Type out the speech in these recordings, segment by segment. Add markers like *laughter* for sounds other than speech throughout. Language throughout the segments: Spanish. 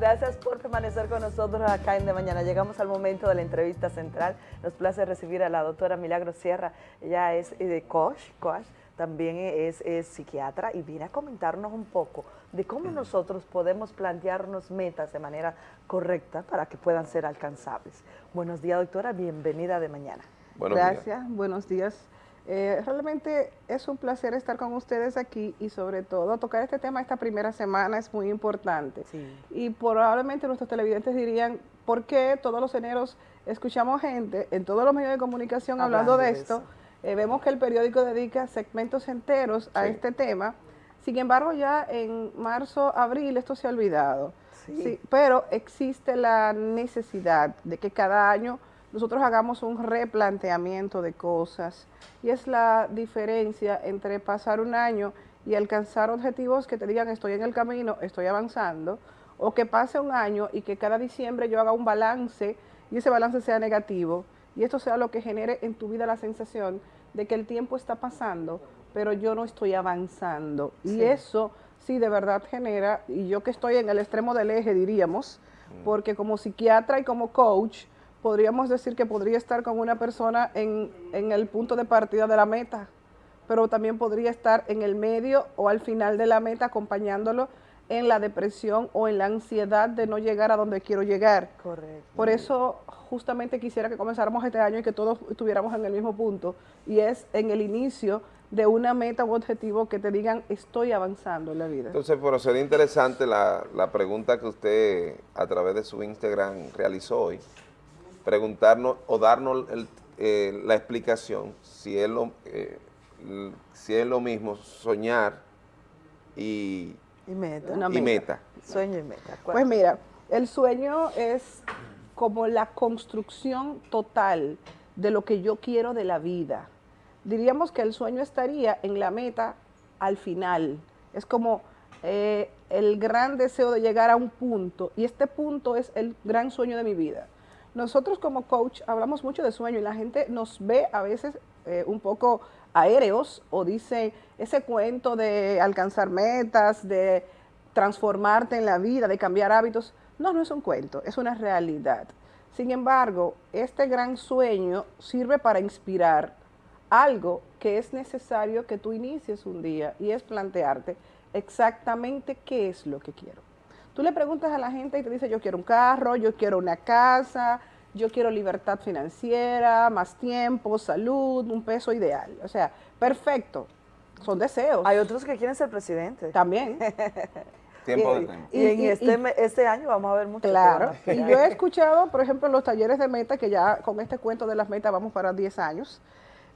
Gracias por permanecer con nosotros acá en De Mañana. Llegamos al momento de la entrevista central. Nos place recibir a la doctora Milagro Sierra. Ella es eh, de coach, coach también es, psiquiatra y viene a comentarnos un poco de cómo nosotros podemos plantearnos metas de manera correcta para que puedan ser alcanzables. Buenos días, doctora. Bienvenida de mañana. Gracias. Buenos días. Eh, realmente es un placer estar con ustedes aquí y sobre todo tocar este tema esta primera semana es muy importante. Y probablemente nuestros televidentes dirían, ¿por qué todos los eneros escuchamos gente en todos los medios de comunicación hablando, de, esto? Eh, vemos que el periódico dedica segmentos enteros a este tema. Sin embargo, ya en marzo, abril esto se ha olvidado. Sí. pero existe la necesidad de que cada año nosotros hagamos un replanteamiento de cosas y es la diferencia entre pasar un año y alcanzar objetivos que te digan estoy en el camino, estoy avanzando, o que pase un año y que cada diciembre yo haga un balance y ese balance sea negativo y esto sea lo que genere en tu vida la sensación de que el tiempo está pasando, pero yo no estoy avanzando. Y eso sí de verdad genera, y yo que estoy en el extremo del eje diríamos, mm. porque como psiquiatra y como coach, podríamos decir que podría estar con una persona en, en el punto de partida de la meta, pero también podría estar en el medio o al final de la meta acompañándolo en la depresión o en la ansiedad de no llegar a donde quiero llegar. Correcto. Por eso justamente quisiera que comenzáramos este año y que todos estuviéramos en el mismo punto y es en el inicio de una meta u objetivo que te digan estoy avanzando en la vida. Entonces, pero sería interesante la, pregunta que usted a través de su Instagram realizó hoy, preguntarnos o darnos eh, la explicación si es, lo, eh, si es lo mismo soñar y y meta. y meta. Sueño y meta. Pues mira, el sueño es como la construcción total de lo que yo quiero de la vida. Diríamos que el sueño estaría en la meta al final. Es como eh, el gran deseo de llegar a un punto y este punto es el gran sueño de mi vida. Nosotros como coach hablamos mucho de sueño y la gente nos ve a veces eh, un poco aéreos o dice ese cuento de alcanzar metas, de transformarte en la vida, de cambiar hábitos. No, no es un cuento, es una realidad. Sin embargo, este gran sueño sirve para inspirar algo que es necesario que tú inicies un día y es plantearte exactamente qué es lo que quiero. Tú le preguntas a la gente y te dice, yo quiero un carro, yo quiero una casa, yo quiero libertad financiera, más tiempo, salud, un peso ideal. O sea, perfecto, son deseos. Hay otros que quieren ser presidente. También. *laughs* tiempo de tiempo. Y, en este, este, año vamos a ver mucho. Claro, y yo he escuchado, por ejemplo, en los talleres de meta, que ya con este cuento de las metas vamos para 10 años,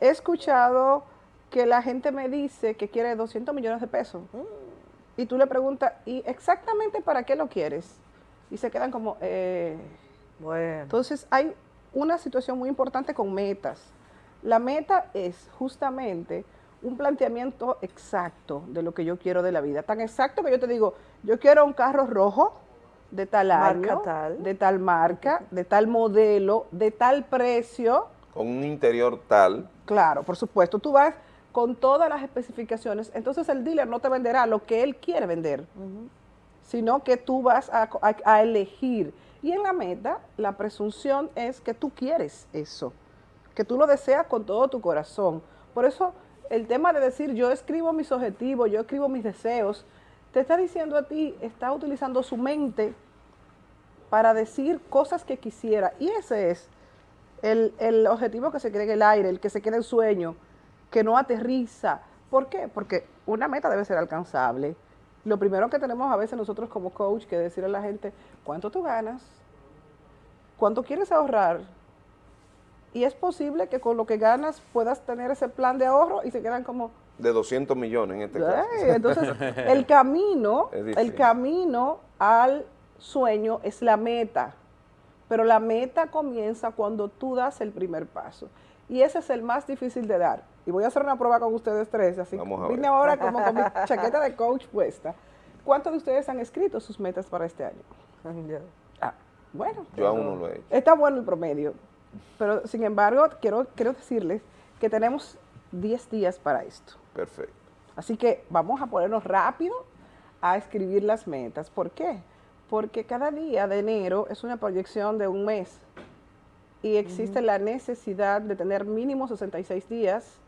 he escuchado que la gente me dice que quiere 200 millones de pesos. Mm. Y tú le preguntas, ¿y exactamente para qué lo quieres? Y se quedan como, eh, bueno. Entonces hay una situación muy importante con metas. La meta es justamente un planteamiento exacto de lo que yo quiero de la vida. Tan exacto que yo te digo, yo quiero un carro rojo de tal año, de tal marca, de tal modelo, de tal precio. Con un interior tal. Claro, por supuesto. Tú vas con todas las especificaciones. Entonces el dealer no te venderá lo que él quiere vender, sino que tú vas a elegir y en la meta, la presunción es que tú quieres eso, que tú lo deseas con todo tu corazón. Por eso el tema de decir yo escribo mis objetivos, yo escribo mis deseos, te está diciendo a ti, está utilizando su mente para decir cosas que quisiera. Y ese es el, el objetivo que se quede en el aire, el que se quede en sueño, que no aterriza. ¿Por qué? Porque una meta debe ser alcanzable lo primero que tenemos a veces nosotros como coach que decirle a la gente, ¿cuánto tú ganas? ¿Cuánto quieres ahorrar? Y es posible que con lo que ganas puedas tener ese plan de ahorro y se quedan como... De 200 millones en este caso. Entonces, *laughs* el camino, el camino al sueño es la meta, pero la meta comienza cuando tú das el primer paso. Y ese es el más difícil de dar. Y voy a hacer una prueba con ustedes tres, así que vine ahora como con mi *laughs* chaqueta de coach puesta. ¿Cuántos de ustedes han escrito sus metas para este año? Ah, bueno. Yo aún no lo he hecho. Está bueno el promedio. Pero, sin embargo, quiero, quiero decirles que tenemos 10 días para esto. Perfecto. Así que vamos a ponernos rápido a escribir las metas. ¿Por qué? porque cada día de enero es una proyección de un mes y existe la necesidad de tener mínimo 66 días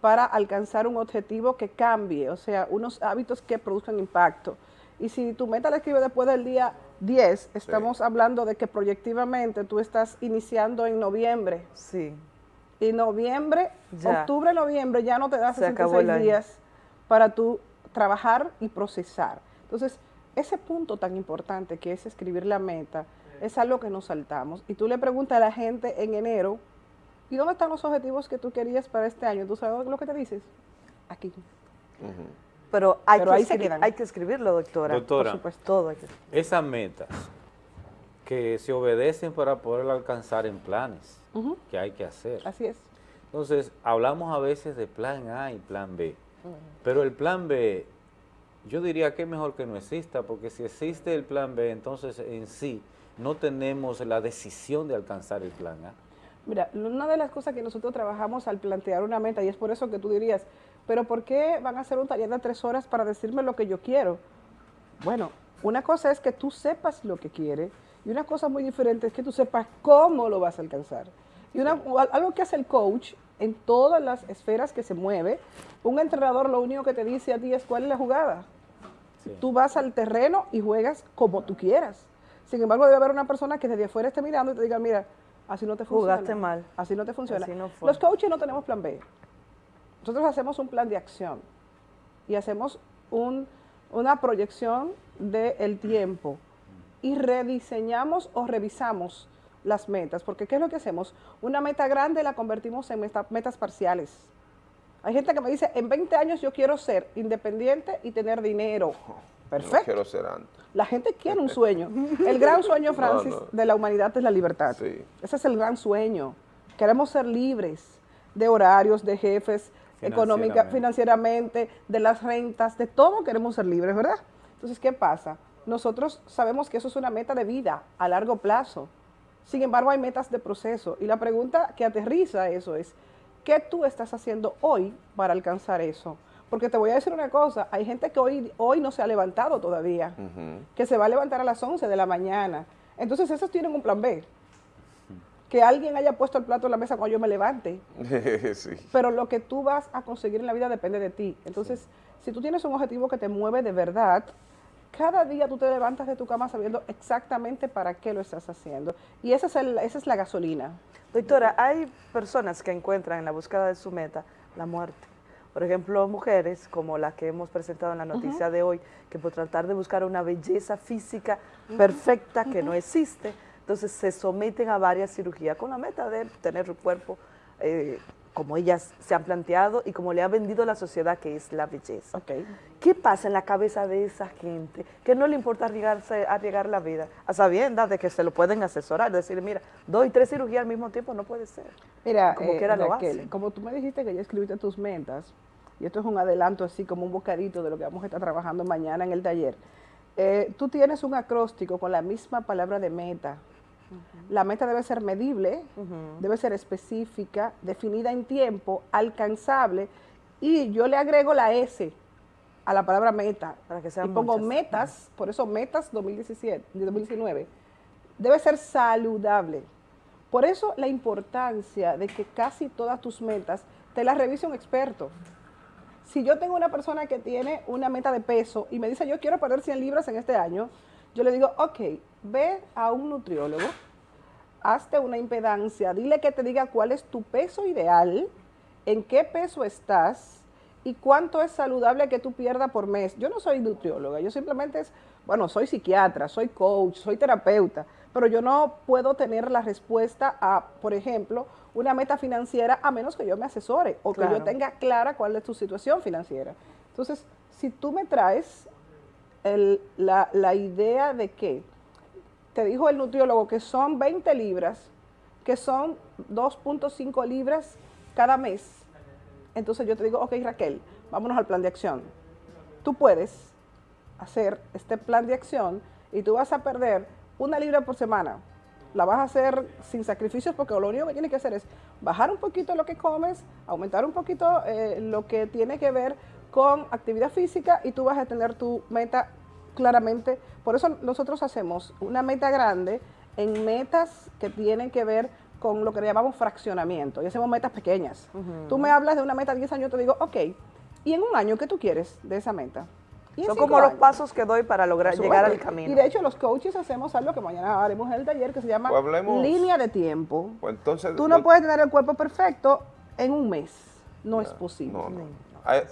para alcanzar un objetivo que cambie, o sea, unos hábitos que produzcan impacto. Y si tu meta la escribes después del día 10, estamos hablando de que proyectivamente tú estás iniciando en noviembre. Sí. Y noviembre, octubre, noviembre, ya no te da 66 días para tú trabajar y procesar. Entonces, ese punto tan importante que es escribir la meta, es algo que nos saltamos. Y tú le preguntas a la gente en enero, ¿y dónde están los objetivos que tú querías para este año? ¿Tú sabes lo que te dices? Aquí. Pero, hay, que hay, que escribirlo, doctora. Doctora, Por todo esas metas que se obedecen para poder alcanzar en planes que hay que hacer. Así es. Entonces, hablamos a veces de plan A y plan B, pero el plan B yo diría que es mejor que no exista, porque si existe el plan B, entonces en sí no tenemos la decisión de alcanzar el plan A. Mira, una de las cosas que nosotros trabajamos al plantear una meta, y es por eso que tú dirías, pero ¿por qué van a hacer un taller de tres horas para decirme lo que yo quiero? Bueno, una cosa es que tú sepas lo que quieres, y una cosa muy diferente es que tú sepas cómo lo vas a alcanzar. Y una, algo que hace el coach en todas las esferas que se mueve, un entrenador lo único que te dice a ti es cuál es la jugada. Tú vas al terreno y juegas como tú quieras. Sin embargo, debe haber una persona que desde afuera esté mirando y te diga, mira, así no te funciona. Jugaste mal. Así no te funciona. Los coaches no tenemos plan B. Nosotros hacemos un plan de acción y hacemos una proyección del tiempo y rediseñamos o revisamos las metas, porque ¿qué es lo que hacemos? Una meta grande la convertimos en metas parciales. Hay gente que me dice, en 20 años yo quiero ser independiente y tener dinero. Perfecto. No quiero ser antes. La gente quiere un sueño. El gran *laughs* sueño, Francis, de la humanidad es la libertad. Ese es el gran sueño. Queremos ser libres de horarios, de jefes, económica, financieramente, de las rentas, de todo queremos ser libres, ¿verdad? Entonces, ¿qué pasa? Nosotros sabemos que eso es una meta de vida a largo plazo. Sin embargo, hay metas de proceso. Y la pregunta que aterriza eso es, ¿qué tú estás haciendo hoy para alcanzar eso? Porque te voy a decir una cosa, hay gente que hoy, hoy no se ha levantado todavía, que se va a levantar a las 11 de la mañana. Entonces, esos tienen un plan B. Que alguien haya puesto el plato en la mesa cuando yo me levante. *laughs* Pero lo que tú vas a conseguir en la vida depende de ti. Entonces, si tú tienes un objetivo que te mueve de verdad, cada día tú te levantas de tu cama sabiendo exactamente para qué lo estás haciendo. Y esa es, esa es la gasolina. Doctora, hay personas que encuentran en la búsqueda de su meta la muerte. Por ejemplo, mujeres como la que hemos presentado en la noticia de hoy, que por tratar de buscar una belleza física perfecta que no existe, entonces se someten a varias cirugías con la meta de tener un cuerpo eh, como ellas se han planteado y como le ha vendido la sociedad que es la belleza. Okay. ¿Qué pasa en la cabeza de esa gente que no le importa arriesgarse, arriesgar la vida a sabiendas de que se lo pueden asesorar, decir, mira, doy tres cirugías al mismo tiempo, no puede ser. Mira, como, eh, lo como tú me dijiste que ya escribiste tus metas, y esto es un adelanto así como un bocadito de lo que vamos a estar trabajando mañana en el taller, eh, tú tienes un acróstico con la misma palabra de meta, la meta debe ser medible, debe ser específica, definida en tiempo, alcanzable, y yo le agrego la S a la palabra meta, para que sean y pongo metas, por eso metas 2017, 2019, debe ser saludable. Por eso la importancia de que casi todas tus metas te las revise un experto. Si yo tengo una persona que tiene una meta de peso y me dice yo quiero perder 100 libras en este año, yo le digo, ok, ve a un nutriólogo, hazte una impedancia, dile que te diga cuál es tu peso ideal, en qué peso estás y cuánto es saludable que tú pierdas por mes. Yo no soy nutrióloga, yo simplemente es, bueno, soy psiquiatra, soy coach, soy terapeuta, pero yo no puedo tener la respuesta a, por ejemplo, una meta financiera a menos que yo me asesore o que yo tenga clara cuál es tu situación financiera. Entonces, si tú me traes la, la idea de que te dijo el nutriólogo que son 20 libras, que son 2.5 libras cada mes. Entonces yo te digo, ok Raquel, vámonos al plan de acción. Tú puedes hacer este plan de acción y tú vas a perder una libra por semana. La vas a hacer sin sacrificios porque lo único que tienes que hacer es bajar un poquito lo que comes, aumentar un poquito eh, lo que tiene que ver con actividad física y tú vas a tener tu meta claramente, por eso nosotros hacemos una meta grande en metas que tienen que ver con lo que llamamos fraccionamiento y hacemos metas pequeñas. Tú me hablas de una meta de 10 años, te digo, ok, ¿y en un año qué tú quieres de esa meta? Son como los pasos que doy para lograr llegar al camino. Y de hecho los coaches hacemos algo que mañana haremos en el taller que se llama pues línea de tiempo. Pues entonces, Tú no puedes tener el cuerpo perfecto en un mes. No, es posible.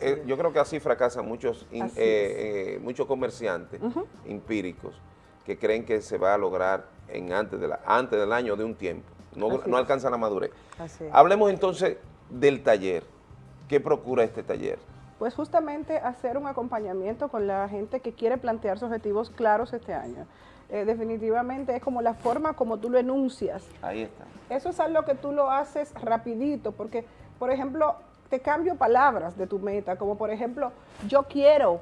Eh, yo creo que así fracasan muchos, eh, eh, muchos comerciantes empíricos que creen que se va a lograr en antes, de la, antes del año de un tiempo. No, no alcanzan la madurez. Hablemos entonces del taller. ¿Qué procura este taller? Pues justamente hacer un acompañamiento con la gente que quiere plantearse objetivos claros este año. Eh, definitivamente es como la forma como tú lo enuncias. Ahí está. Eso es algo que tú lo haces rapidito, porque, por ejemplo, te cambio palabras de tu meta, como por ejemplo, yo quiero.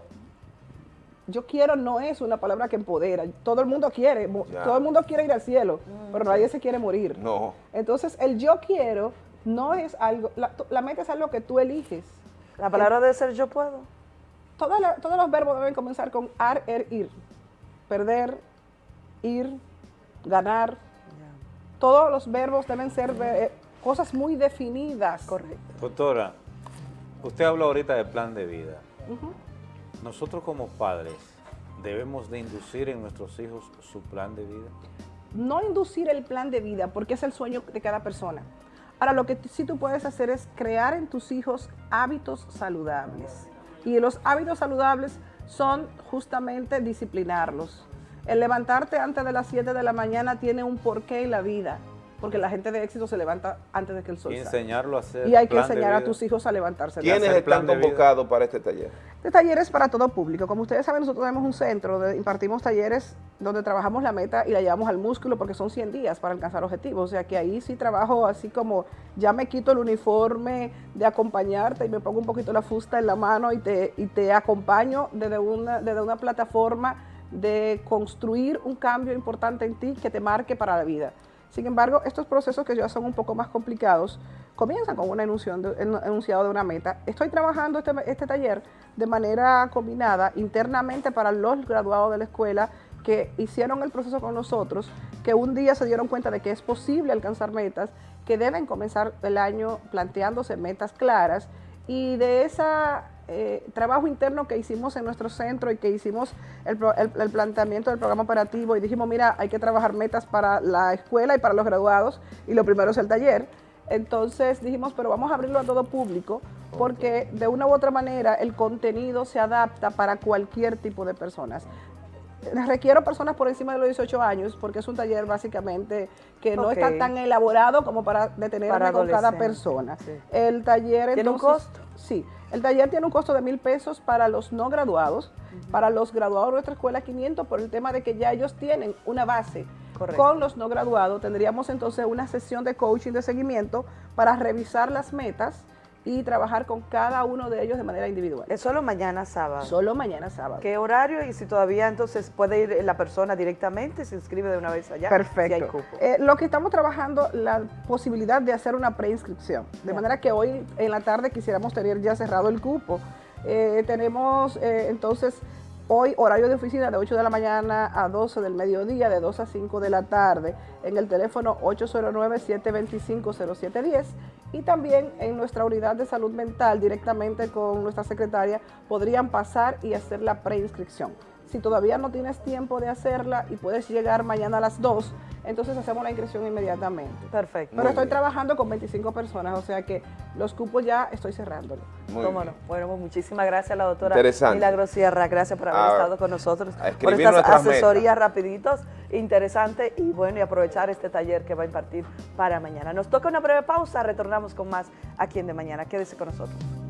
Yo quiero no es una palabra que empodera. Todo el mundo quiere, todo el mundo quiere ir al cielo, mm, pero nadie se quiere morir. No. Entonces, el yo quiero no es algo, la, la meta es algo que tú eliges. La palabra debe ser yo puedo. todos los verbos deben comenzar con ar, er, ir. Perder, ir, ganar. Todos los verbos deben ser eh, cosas muy definidas. Correcto. Doctora, usted habla ahorita de plan de vida. Nosotros como padres debemos de inducir en nuestros hijos su plan de vida. No inducir el plan de vida porque es el sueño de cada persona. Ahora, lo que sí tú puedes hacer es crear en tus hijos hábitos saludables. Y los hábitos saludables son justamente disciplinarlos. El levantarte antes de las 7 de la mañana tiene un porqué en la vida porque la gente de éxito se levanta antes de que el sol y enseñarlo a hacer Y hay que enseñar a tus hijos a levantarse. ¿Quiénes están convocados para este taller? Este taller es para todo público. Como ustedes saben, nosotros tenemos un centro donde impartimos talleres donde trabajamos la meta y la llevamos al músculo porque son 100 días para alcanzar objetivos. O sea que ahí sí trabajo así como ya me quito el uniforme de acompañarte y me pongo un poquito la fusta en la mano y te, y te acompaño desde una, desde una plataforma de construir un cambio importante en ti que te marque para la vida. Sin embargo, estos procesos que ya son un poco más complicados, comienzan con un enunciado de una meta. Estoy trabajando este, este, taller de manera combinada internamente para los graduados de la escuela que hicieron el proceso con nosotros, que un día se dieron cuenta de que es posible alcanzar metas, que deben comenzar el año planteándose metas claras y de esa eh, trabajo interno que hicimos en nuestro centro y que hicimos el, planteamiento del programa operativo y dijimos, mira, hay que trabajar metas para la escuela y para los graduados y lo primero es el taller. Entonces dijimos, pero vamos a abrirlo a todo público porque de una u otra manera el contenido se adapta para cualquier tipo de personas requiero personas por encima de los 18 años porque es un taller básicamente que no está tan elaborado como para detenerme con cada persona. El taller ¿Tiene un costo? Sí, el taller tiene un costo de mil pesos para los no graduados, para los graduados de nuestra escuela 500 por el tema de que ya ellos tienen una base. Con los no graduados tendríamos entonces una sesión de coaching de seguimiento para revisar las metas, y trabajar con cada uno de ellos de manera individual. ¿Es solo mañana sábado? Solo mañana sábado. ¿Qué horario? Y si todavía entonces puede ir la persona directamente, se inscribe de una vez allá. Perfecto. Eh, lo que estamos trabajando, la posibilidad de hacer una preinscripción. De manera que hoy en la tarde quisiéramos tener ya cerrado el cupo. Eh, tenemos eh, entonces Hoy horario de oficina de 8 de la mañana a 12 del mediodía, de 2 a 5 de la tarde, en el teléfono 809-725-0710 y también en nuestra unidad de salud mental directamente con nuestra secretaria podrían pasar y hacer la preinscripción. Si todavía no tienes tiempo de hacerla y puedes llegar mañana a las 2, entonces hacemos la inscripción inmediatamente. Perfecto. Pero estoy trabajando con 25 personas, o sea que los cupos ya estoy cerrándolo. ¿Cómo no? Bueno, pues muchísimas gracias a la doctora Milagro Sierra, gracias por haber ah, estado con nosotros, por estas asesorías rapiditos, interesantes y bueno, y aprovechar este taller que va a impartir para mañana. Nos toca una breve pausa, retornamos con más aquí en De Mañana. Quédese con nosotros.